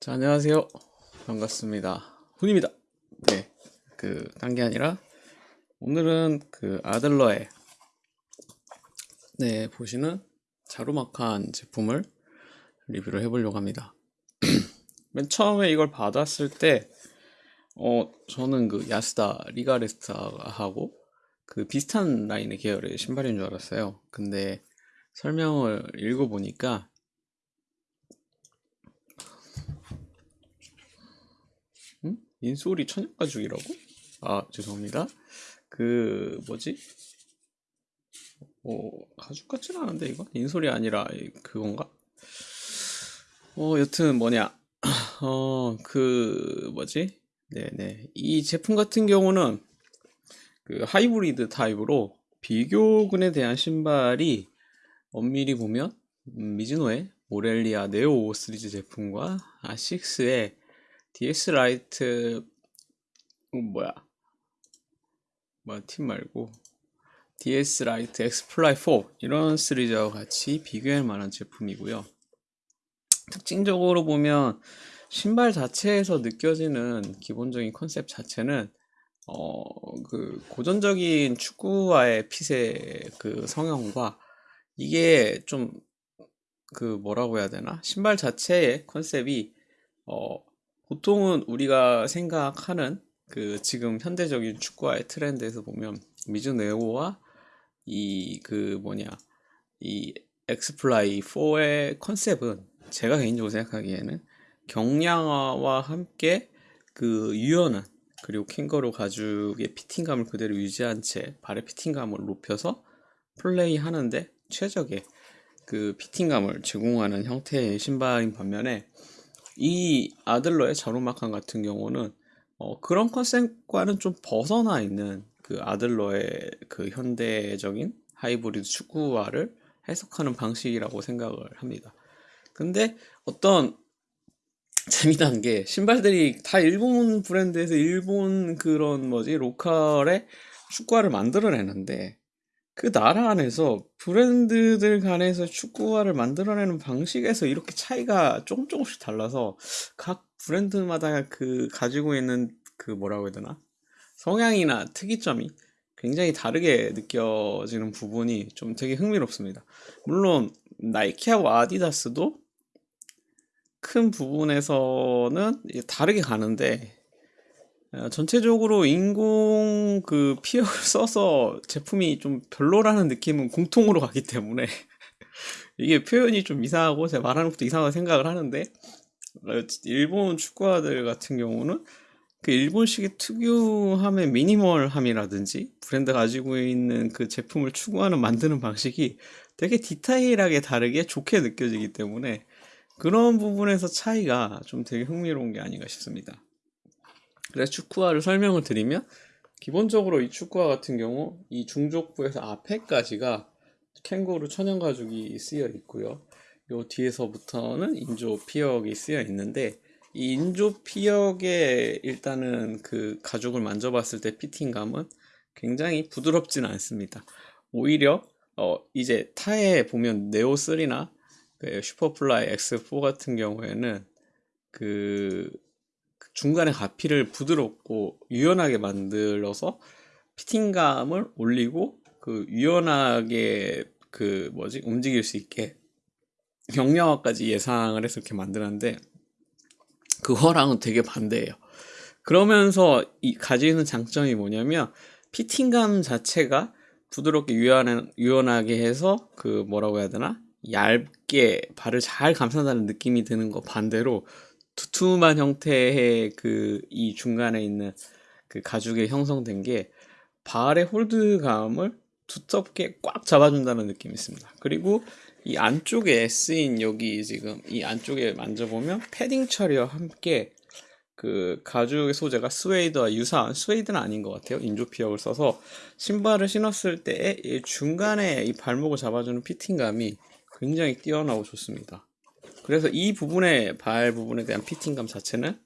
자, 안녕하세요. 반갑습니다. 훈입니다. 네. 그, 딴 게 아니라, 오늘은 그 아들러의, 네, 보시는 자루막한 제품을 리뷰를 해보려고 합니다. 맨 처음에 이걸 받았을 때, 어, 저는 그 야스다, 리가레스타하고 그 비슷한 라인의 계열의 신발인 줄 알았어요. 근데 설명을 읽어보니까, 인솔이 천연 가죽이라고? 아 죄송합니다. 그 뭐지? 어 가죽 같지는 않은데 이거 인솔이 아니라 그건가? 어 여튼 뭐냐? 어 그 뭐지? 네네 이 제품 같은 경우는 그 하이브리드 타입으로 비교군에 대한 신발이 엄밀히 보면 음, 미즈노의 모렐리아 네오 5 시리즈 제품과 아식스의 DS 라이트 어, 뭐야? 뭐야 팀 말고. DS 라이트 엑스플라이 4 이런 시리즈와 같이 비교할 만한 제품이고요. 특징적으로 보면 신발 자체에서 느껴지는 기본적인 컨셉 자체는 어, 그 고전적인 축구화의 핏의 그 성형과 이게 좀 그 뭐라고 해야 되나? 신발 자체의 컨셉이 어, 보통은 우리가 생각하는 그 지금 현대적인 축구화의 트렌드에서 보면 미즈네오와 이 그 뭐냐 이 엑스플라이 4의 컨셉은 제가 개인적으로 생각하기에는 경량화와 함께 그 유연한 그리고 캥거루 가죽의 피팅감을 그대로 유지한 채 발의 피팅감을 높여서 플레이 하는데 최적의 그 피팅감을 제공하는 형태의 신발인 반면에 이 아들러의 자루마칸 같은 경우는 어, 그런 컨셉과는 좀 벗어나 있는 그 아들러의 그 현대적인 하이브리드 축구화를 해석하는 방식이라고 생각을 합니다. 근데 어떤 재미난 게 신발들이 다 일본 브랜드에서 일본 그런 뭐지 로컬의 축구화를 만들어내는데 그 나라 안에서 브랜드들 간에서 축구화를 만들어내는 방식에서 이렇게 차이가 조금 조금씩 달라서 각 브랜드마다 그 가지고 있는 그 뭐라고 해야 되나 성향이나 특이점이 굉장히 다르게 느껴지는 부분이 좀 되게 흥미롭습니다. 물론 나이키하고 아디다스도 큰 부분에서는 다르게 가는데 어, 전체적으로 인공 그 피혁을 써서 제품이 좀 별로라는 느낌은 공통으로 가기 때문에 이게 표현이 좀 이상하고 제가 말하는 것도 이상하게 생각을 하는데 어, 일본 축구화들 같은 경우는 그 일본식의 특유함의 미니멀함이라든지 브랜드 가지고 있는 그 제품을 추구하는 만드는 방식이 되게 디테일하게 다르게 좋게 느껴지기 때문에 그런 부분에서 차이가 좀 되게 흥미로운 게 아닌가 싶습니다. 그래서 축구화를 설명을 드리면 기본적으로 이 축구화 같은 경우 이 중족부에서 앞에까지가 캥거루 천연 가죽이 쓰여 있고요. 요 뒤에서부터는 인조 피혁이 쓰여 있는데 이 인조 피혁의 일단은 그 가죽을 만져봤을 때 fitting감은 굉장히 부드럽진 않습니다. 오히려 어 이제 타사 보면 네오 3나 그 슈퍼플라이 X4 같은 경우에는 그 중간에 가피를 부드럽고 유연하게 만들어서 fitting감을 올리고 그 유연하게 그 뭐지 움직일 수 있게 경량화까지 예상을 해서 이렇게 만들었는데 그거랑은 되게 반대예요. 그러면서 이 가지고 있는 장점이 뭐냐면 피팅감 자체가 부드럽게 유연한, 유연하게 해서 그 뭐라고 해야 되나 얇게 발을 잘 감싼다는 느낌이 드는 거 반대로 두툼한 형태의 그 이 중간에 있는 그 가죽에 형성된 게 발의 홀드감을 두텁게 꽉 잡아준다는 느낌이 있습니다. 그리고 이 안쪽에 쓰인 여기 지금 이 안쪽에 만져보면 패딩 처리와 함께 그 가죽의 소재가 스웨이드와 유사한 스웨이드는 아닌 것 같아요. 인조피혁을 써서 신발을 신었을 때 중간에 이 발목을 잡아주는 fitting감이 굉장히 뛰어나고 좋습니다. 그래서 이 부분의 발 부분에 대한 fitting감 자체는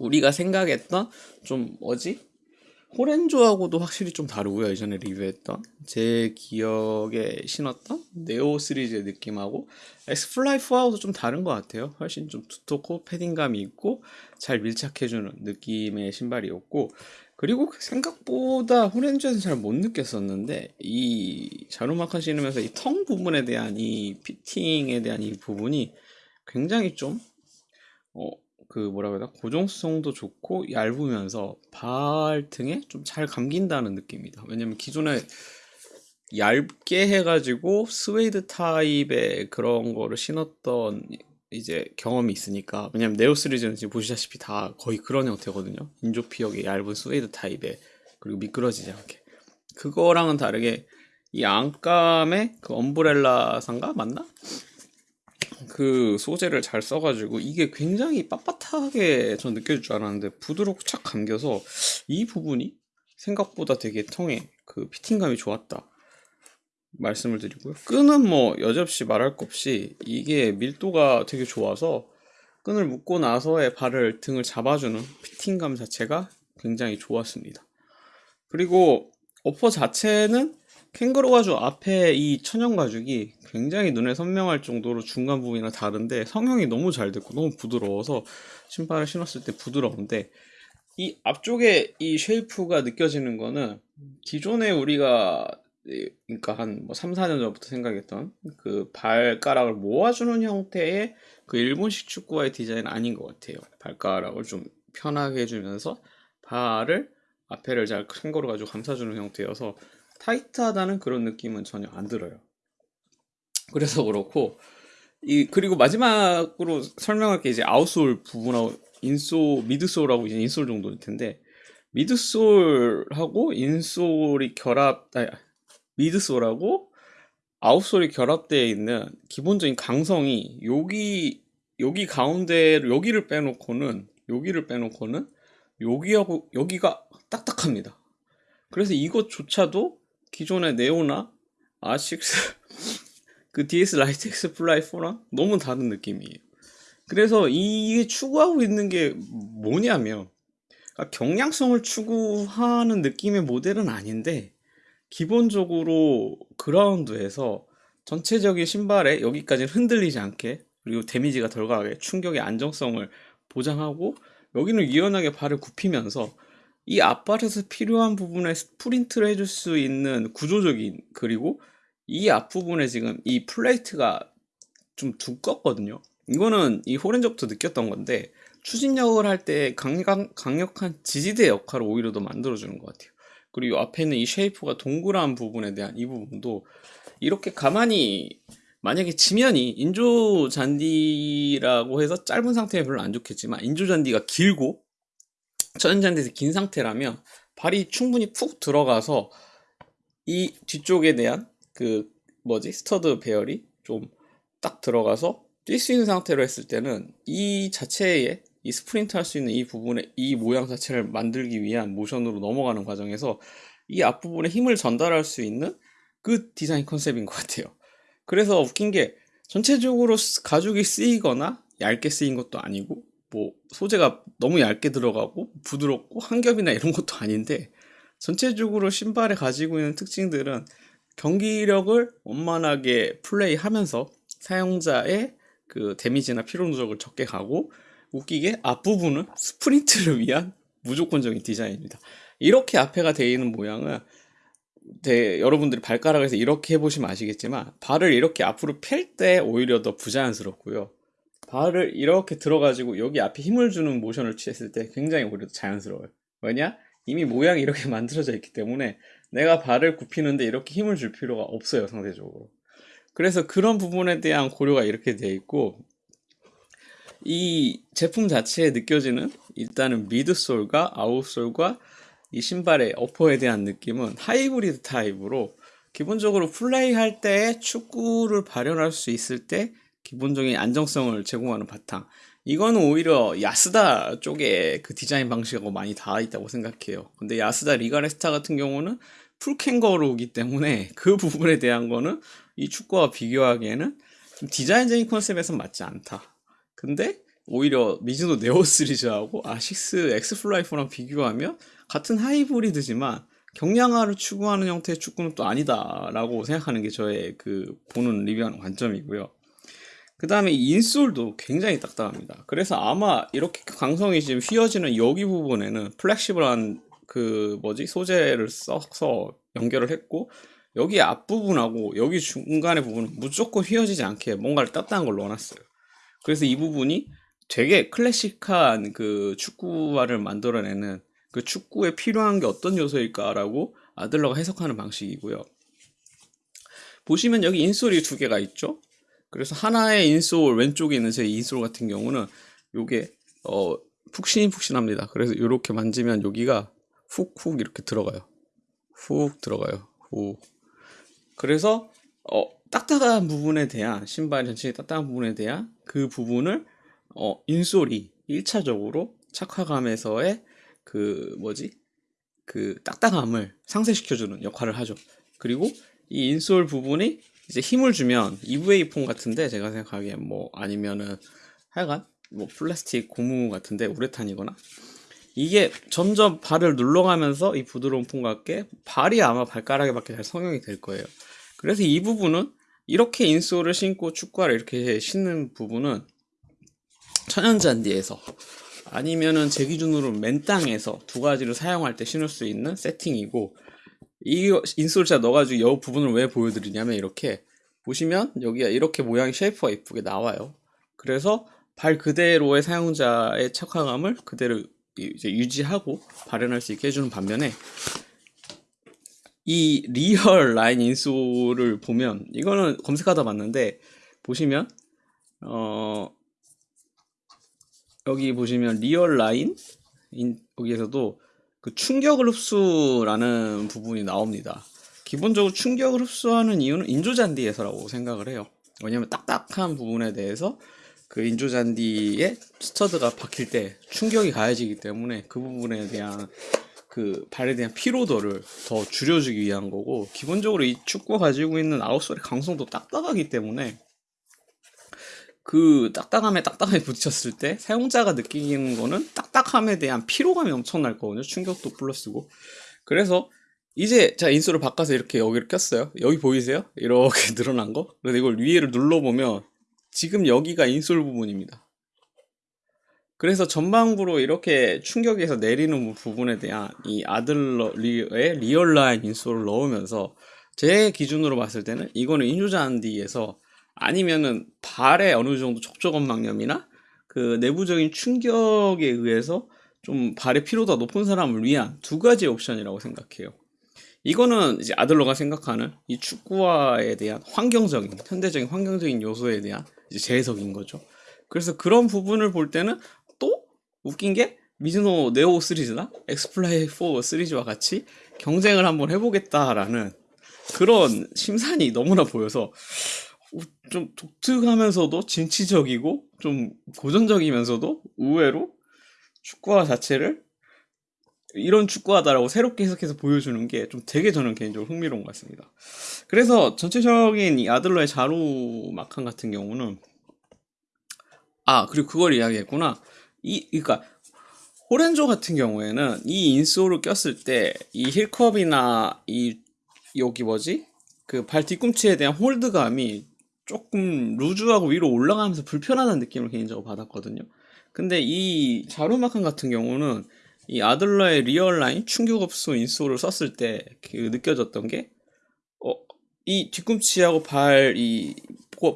우리가 생각했던 좀 뭐지? 호렌조하고도 확실히 좀 다르고요. 예전에 리뷰했던 제 기억에 신었던 네오 시리즈의 느낌하고 엑스플라이 4하고도 좀 다른 것 같아요. 훨씬 좀 두텁고 패딩감이 있고 잘 밀착해주는 느낌의 신발이었고 그리고 생각보다 호렌조에서 잘 못 느꼈었는데 이 자루마칸 신으면서 이 tongue 부분에 대한 이 fitting에 대한 이 부분이 굉장히 좀 어, 그 뭐라고 해야 되나 고정성도 좋고 얇으면서 발등에 좀 잘 감긴다는 느낌이다. 왜냐면 기존에 얇게 해가지고 스웨이드 타입의 그런 거를 신었던 이제 경험이 있으니까 왜냐면 네오 시리즈는 지금 보시다시피 다 거의 그런 형태거든요. 인조피혁의 얇은 스웨이드 타입에 그리고 미끄러지지 않게 그거랑은 다르게 이 안감의 그 엄브렐라 상가 맞나? 그 소재를 잘 써가지고 이게 굉장히 빳빳하게 전 느껴질 줄 알았는데 부드럽고 착 감겨서 이 부분이 생각보다 되게 텅에 그 피팅감이 좋았다 말씀을 드리고요. 끈은 뭐 여지없이 말할 것 없이 이게 밀도가 되게 좋아서 끈을 묶고 나서의 발을 등을 잡아주는 피팅감 자체가 굉장히 좋았습니다. 그리고 어퍼 자체는 캥거루 가죽 앞에 이 천연 가죽이 굉장히 눈에 선명할 정도로 중간 부분이랑 다른데 성형이 너무 잘 됐고 너무 부드러워서 신발을 신었을 때 부드러운데 이 앞쪽에 이 쉐이프가 느껴지는 거는 기존에 우리가 그러니까 한 뭐 3, 4년 전부터 생각했던 그 발가락을 모아주는 형태의 그 일본식 축구화의 디자인은 아닌 것 같아요. 발가락을 좀 편하게 해주면서 발을 앞에를 잘 캥거루 가지고 감싸주는 형태여서 타이트하다는 그런 느낌은 전혀 안 들어요. 그래서 그렇고 이 그리고 마지막으로 설명할 게 이제 아웃솔 부분하고 인솔 미드솔하고 이제 인솔 정도일 텐데 미드솔하고 인솔이 결합 아니, 미드솔하고 아웃솔이 결합되어 있는 기본적인 강성이 여기 여기 가운데 여기를 빼놓고는 여기를 빼놓고는 여기하고 여기가 딱딱합니다. 그래서 이것조차도 기존의 네오나 아식스 그 DS 라이트 엑스 플라이 4랑 너무 다른 느낌이에요. 그래서 이게 추구하고 있는 게 뭐냐면 그러니까 경량성을 추구하는 느낌의 모델은 아닌데 기본적으로 그라운드에서 전체적인 신발에 여기까지는 흔들리지 않게 그리고 데미지가 덜 가게 충격의 안정성을 보장하고 여기는 유연하게 발을 굽히면서 이 앞발에서 필요한 부분에 스프린트를 해줄 수 있는 구조적인 그리고 이 앞부분에 지금 이 플레이트가 좀 두껍거든요. 이거는 이 호렌저부터 느꼈던 건데 추진력을 할 때 강력, 강력한 지지대 역할을 오히려 더 만들어주는 것 같아요 그리고 앞에 있는 이 shape가 동그란 부분에 대한 이 부분도 이렇게 가만히 만약에 지면이 인조 잔디라고 해서 짧은 상태에 별로 안 좋겠지만 인조 잔디가 길고 천연 잔디에서 긴 상태라면 발이 충분히 푹 들어가서 이 뒤쪽에 대한 그 뭐지? stud 배열이 좀 딱 들어가서 뛸 수 있는 상태로 했을 때는 이 자체에 이 스프린트 할 수 있는 이 부분에 이 모양 자체를 만들기 위한 모션으로 넘어가는 과정에서 이 앞부분에 힘을 전달할 수 있는 그 디자인 컨셉인 것 같아요. 그래서 웃긴 게 전체적으로 가죽이 쓰이거나 얇게 쓰인 것도 아니고 뭐 소재가 너무 얇게 들어가고 부드럽고 한 겹이나 이런 것도 아닌데 전체적으로 신발에 가지고 있는 특징들은 경기력을 원만하게 플레이하면서 사용자의 그 데미지나 피로 누적을 적게 가고 웃기게 앞부분은 스프린트를 위한 무조건적인 디자인입니다. 이렇게 앞에가 되어 있는 모양은 대, 여러분들이 발가락에서 이렇게 해보시면 아시겠지만 발을 이렇게 앞으로 펼 때 오히려 더 부자연스럽고요. 발을 이렇게 들어가지고 여기 앞에 힘을 주는 모션을 취했을 때 굉장히 오히려 자연스러워요. 왜냐? 이미 모양이 이렇게 만들어져 있기 때문에 내가 발을 굽히는데 이렇게 힘을 줄 필요가 없어요, 상대적으로. 그래서 그런 부분에 대한 고려가 이렇게 되어 있고 이 제품 자체에 느껴지는 일단은 midsole과 outsole과 이 신발의 어퍼에 대한 느낌은 하이브리드 타입으로 기본적으로 플레이할 때 축구를 발현할 수 있을 때 기본적인 안정성을 제공하는 바탕. 이거는 오히려 야스다 쪽에 그 디자인 방식하고 많이 닿아 있다고 생각해요. 근데 야스다 리가레스타 같은 경우는 풀캥거루기 때문에 그 부분에 대한 거는 이 축구화와 비교하기에는 좀 디자인적인 concept에서 맞지 않다 근데 오히려 미즈노 네오 시리즈하고 아식스 엑스플라이 4랑 비교하면 같은 하이브리드지만 경량화를 추구하는 형태의 축구화는 또 아니다라고 생각하는 게 저의 그 보는 리뷰하는 관점이고요. 그 다음에 insole도 굉장히 딱딱합니다. 그래서 아마 이렇게 강성이 지금 휘어지는 여기 부분에는 flexible한 그 뭐지 소재를 써서 연결을 했고 여기 앞부분하고 여기 중간의 부분은 무조건 휘어지지 않게 뭔가를 딱딱한 걸 넣어놨어요. 그래서 이 부분이 되게 클래식한 그 축구화를 만들어내는 그 축구에 필요한 게 어떤 요소일까라고 아들러가 해석하는 방식이고요. 보시면 여기 인솔이 두 개가 있죠. 그래서 하나의 인솔 왼쪽에 있는 제 인솔 같은 경우는 요게 어 푹신푹신합니다. 그래서 이렇게 만지면 여기가 훅훅 이렇게 들어가요. 훅 들어가요. 훅. 그래서 어 딱딱한 부분에 대한 신발 전체의 딱딱한 부분에 대한 그 부분을 어 인솔이 1차적으로 착화감에서의 그 뭐지 그 딱딱함을 상쇄시켜주는 역할을 하죠. 그리고 이 인솔 부분이 이제 힘을 주면 EVA 폼 같은데 제가 생각하기엔 뭐 아니면은 하여간 뭐 플라스틱 고무 같은데 우레탄이거나 이게 점점 발을 눌러가면서 이 부드러운 폼과 함께 발이 아마 발가락에 맞게 잘 성형이 될 거예요. 그래서 이 부분은 이렇게 인솔을 신고 축구화를 이렇게 신는 부분은 천연잔디에서 아니면은 제 기준으로 맨 땅에서 두 가지를 사용할 때 신을 수 있는 세팅이고 이 인솔 제가 넣어가지고 이 부분을 왜 보여드리냐면 이렇게 보시면 여기가 이렇게 모양이 shape가 이쁘게 나와요. 그래서 발 그대로의 사용자의 착화감을 그대로 이제 유지하고 발현할 수 있게 해주는 반면에 이 리얼 라인 insole을 보면 이거는 검색하다 봤는데 보시면 어 여기 보시면 리얼 라인 인, 여기에서도 그 충격을 흡수라는 부분이 나옵니다. 기본적으로 충격을 흡수하는 이유는 인조잔디에서라고 생각을 해요. 왜냐면 딱딱한 부분에 대해서 그 인조잔디에 스터드가 박힐 때 충격이 가해지기 때문에 그 부분에 대한 그 발에 대한 피로도를 더 줄여주기 위한 거고 기본적으로 이 축구가 가지고 있는 아웃솔의 강성도 딱딱하기 때문에 그 딱딱함에 딱딱함에 부딪혔을 때 사용자가 느끼는 거는 딱딱함에 대한 피로감이 엄청날 거거든요. 충격도 플러스고. 그래서 이제 제가 insole을 바꿔서 이렇게 여기를 꼈어요. 여기 보이세요? 이렇게 늘어난 거. 그래서 이걸 위에를 눌러보면 지금 여기가 insole 부분입니다. 그래서 전방부로 이렇게 충격에서 내리는 부분에 대한 이 아들러의 리얼라인 insole을 넣으면서 제 기준으로 봤을 때는 이거는 인조잔디에서 아니면은 발에 어느 정도 족저근막염이나 그 내부적인 충격에 의해서 좀 발의 피로도가 높은 사람을 위한 두 가지 옵션이라고 생각해요. 이거는 이제 아들러가 생각하는 이 축구화에 대한 환경적인, 현대적인 환경적인 요소에 대한 재해석인 거죠. 그래서 그런 부분을 볼 때는 또 웃긴 게 미즈노 네오 시리즈나 엑스플라이 4 시리즈와 같이 경쟁을 한번 해보겠다라는 그런 심산이 너무나 보여서 좀 독특하면서도 진취적이고 좀 고전적이면서도 의외로 축구화 자체를 이런 축구하다라고 새롭게 해석해서 보여주는 게 좀 되게 저는 개인적으로 흥미로운 것 같습니다. 그래서 전체적인 이 아들러의 자루 막한 같은 경우는 아 그리고 그걸 이야기했구나. 이 그러니까 호렌조 같은 경우에는 이 인솔을 꼈을 때 이 힐컵이나 이 여기 뭐지 그 발 뒤꿈치에 대한 홀드감이 조금 loose하고 위로 올라가면서 불편하다는 느낌을 개인적으로 받았거든요. 근데 이 자루마칸 같은 경우는 이 아들러의 리얼라인 충격흡수 insole을 썼을 때 그 느껴졌던 게, 어, 이 뒤꿈치하고 발, 이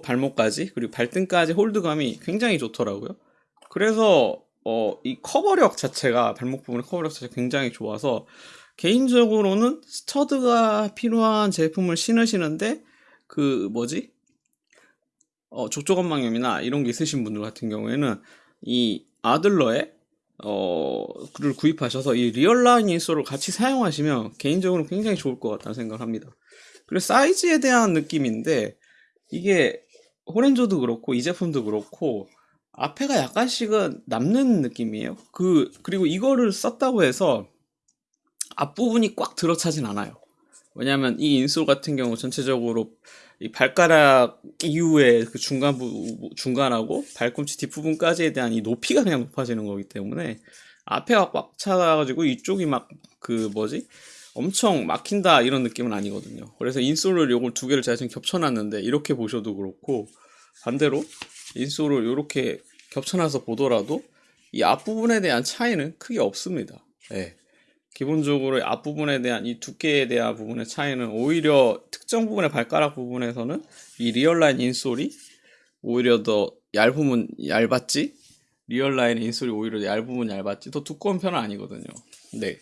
발목까지, 그리고 발등까지 hold감이 굉장히 좋더라고요. 그래서, 어, 이 cover력 자체가, 발목 부분의 cover력 자체가 굉장히 좋아서, 개인적으로는 stud가 필요한 제품을 신으시는데, 그, 뭐지? 어, 족저근막염이나 이런 게 있으신 분들 같은 경우에는 이 아들러의 어, 를 구입하셔서 이 리얼라인 insole을 같이 사용하시면 개인적으로 굉장히 좋을 것 같다는 생각을 합니다. 그리고 사이즈에 대한 느낌인데 이게 호렌조도 그렇고 이 제품도 그렇고 앞에가 약간씩은 남는 느낌이에요. 그 그리고 이거를 썼다고 해서 앞부분이 꽉 들어차진 않아요. 왜냐하면 이 인솔 같은 경우 전체적으로 이 발가락 이후에 그 중간 부 중간하고 발꿈치 뒷부분까지에 대한 이 높이가 그냥 높아지는 거기 때문에 앞에가 꽉 차가지고 이쪽이 막 그 뭐지 엄청 막힌다 이런 느낌은 아니거든요. 그래서 인솔을 요걸 두 개를 제가 지금 겹쳐놨는데 이렇게 보셔도 그렇고 반대로 인솔을 이렇게 겹쳐놔서 보더라도 이 앞부분에 대한 차이는 크게 없습니다. 예. 기본적으로 앞부분에 대한 이 두께에 대한 부분의 차이는 오히려 특정 부분의 발가락 부분에서는 이 리얼라인 insole이 오히려 더 얇으면 얇았지 리얼라인 insole이 오히려 얇으면 얇았지 더 두꺼운 편은 아니거든요. 네.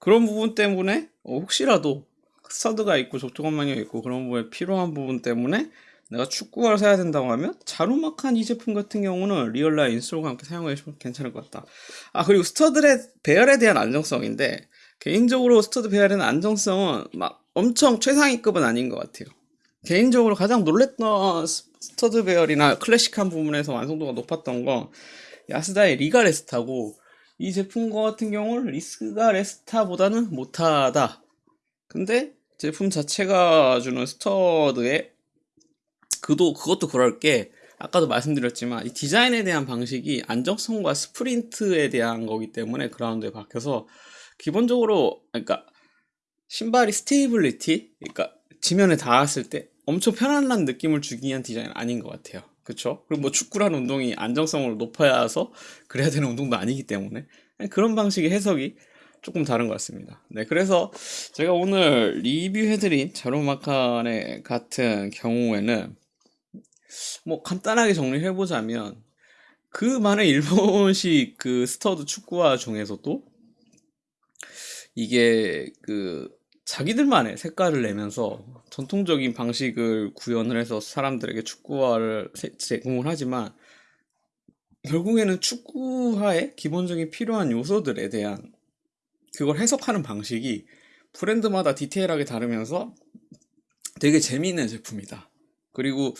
그런 부분 때문에 어, 혹시라도 스터드가 있고 적통관망이 있고 그런 부분에 필요한 부분 때문에 내가 축구화를 사야 된다고 하면 자루막한 이 제품 같은 경우는 리얼라인 insole과 함께 사용해주시면 괜찮을 것 같다. 아 그리고 스터드의 배열에 대한 안정성인데 개인적으로 스터드 배열에는 안정성은 막 엄청 최상위급은 아닌 것 같아요. 개인적으로 가장 놀랬던 스터드 배열이나 클래식한 부분에서 완성도가 높았던 건 야스다의 리가 레스타고 이 제품 같은 경우는 리가 레스타보다는 못하다. 근데 제품 자체가 주는 스터드의 그도 그것도 그럴 게 아까도 말씀드렸지만 이 디자인에 대한 방식이 안정성과 스프린트에 대한 거기 때문에 그라운드에 박혀서 기본적으로 그러니까 신발이 stability 그러니까 지면에 닿았을 때 엄청 편안한 느낌을 주기 위한 디자인은 아닌 것 같아요. 그렇죠? 그리고 뭐 축구라는 운동이 안정성을 높아야 해서 그래야 되는 운동도 아니기 때문에 그런 방식의 해석이 조금 다른 것 같습니다. 네, 그래서 제가 오늘 리뷰해드린 자로마카네 같은 경우에는 뭐 간단하게 정리를 해보자면 그 많은 일본식 그 스터드 축구화 중에서도 이게 그 자기들만의 색깔을 내면서 전통적인 방식을 구현을 해서 사람들에게 축구화를 제공을 하지만 결국에는 축구화의 기본적인 필요한 요소들에 대한 그걸 해석하는 방식이 브랜드마다 디테일하게 다르면서 되게 재미있는 제품이다. 그리고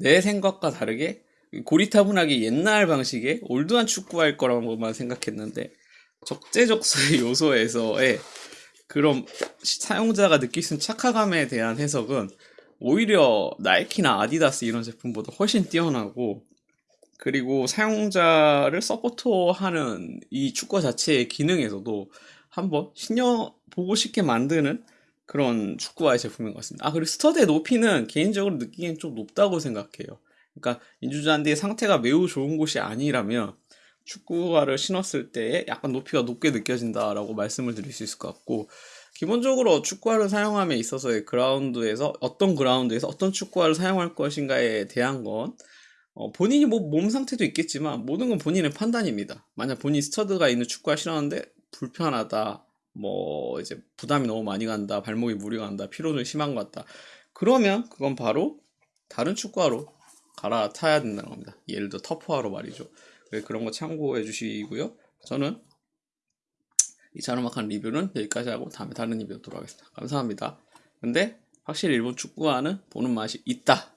내 생각과 다르게 고리타분하게 옛날 방식의 올드한 축구할 거라고만 생각했는데 적재적소의 요소에서의 그런 사용자가 느낄 수 있는 착화감에 대한 해석은 오히려 나이키나 아디다스 이런 제품보다 훨씬 뛰어나고 그리고 사용자를 서포터하는 이 축구 자체의 기능에서도 한번 신어 보고 싶게 만드는 그런 축구화의 제품인 것 같습니다. 아, 그리고 스터드의 높이는 개인적으로 느끼기엔 좀 높다고 생각해요. 그러니까 인조잔디의 상태가 매우 좋은 곳이 아니라면 축구화를 신었을 때 약간 높이가 높게 느껴진다라고 말씀을 드릴 수 있을 것 같고 기본적으로 축구화를 사용함에 있어서의 그라운드에서 어떤 그라운드에서 어떤 축구화를 사용할 것인가에 대한 건 어, 본인이 뭐 몸 상태도 있겠지만 모든 건 본인의 판단입니다. 만약 본인이 스터드가 있는 축구화 신었는데 불편하다 뭐 이제 부담이 너무 많이 간다 발목이 무리 간다 피로는 심한 것 같다. 그러면 그건 바로 다른 축구화로 갈아타야 된다는 겁니다. 예를 들어 터프화로 말이죠. 그런 거 참고해 주시고요. 저는 이 자르막한 리뷰는 여기까지 하고 다음에 다른 리뷰로 돌아가겠습니다. 감사합니다. 근데 확실히 일본 축구화는 보는 맛이 있다